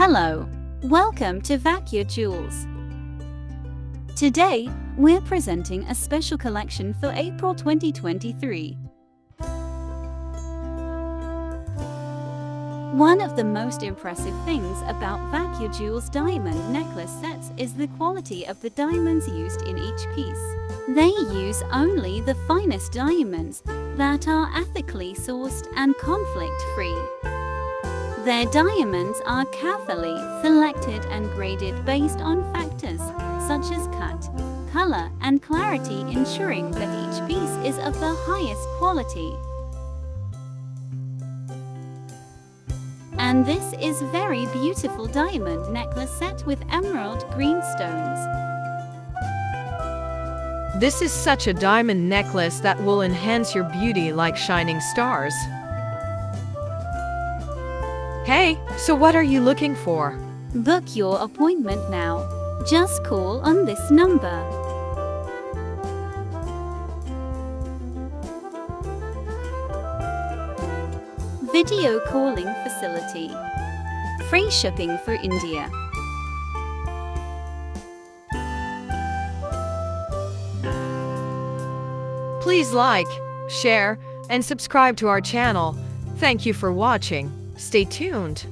Hello, welcome to Vacuum Jewels. Today, we're presenting a special collection for April 2023. One of the most impressive things about Vacuum Jewels diamond necklace sets is the quality of the diamonds used in each piece. They use only the finest diamonds that are ethically sourced and conflict-free. Their diamonds are carefully selected and graded based on factors such as cut, color, and clarity ensuring that each piece is of the highest quality. And this is very beautiful diamond necklace set with emerald green stones. This is such a diamond necklace that will enhance your beauty like shining stars. Hey, so what are you looking for? Book your appointment now. Just call on this number. Video calling facility. Free shipping for India. Please like, share, and subscribe to our channel. Thank you for watching. Stay tuned.